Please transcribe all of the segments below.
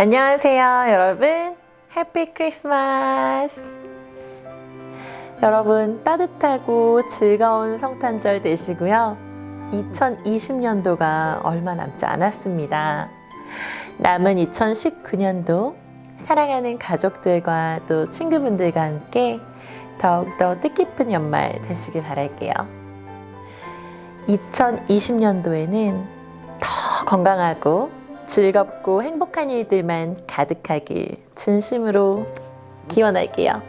안녕하세요 여러분. 해피 크리스마스 여러분 따뜻하고 즐거운 성탄절 되시고요. 2020년도가 얼마 남지 않았습니다. 남은 2019년도 사랑하는 가족들과 또 친구분들과 함께 더욱더 뜻깊은 연말 되시길 바랄게요. 2020년도에는 더 건강하고 즐겁고 행복한 일들만 가득하길 진심으로 기원할게요.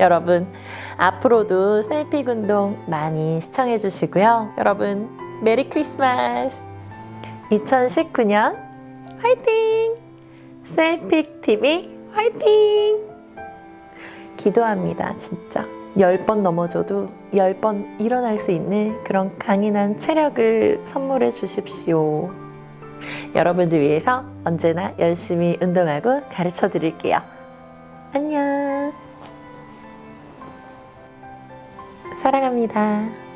여러분 앞으로도 셀픽 운동 많이 시청해 주시고요. 여러분 메리 크리스마스 2019년 화이팅! 셀픽 TV 화이팅! 기도합니다 진짜 10번 넘어져도 10번 일어날 수 있는 그런 강인한 체력을 선물해 주십시오. 여러분들 위해서 언제나 열심히 운동하고 가르쳐 드릴게요. 안녕. 사랑합니다.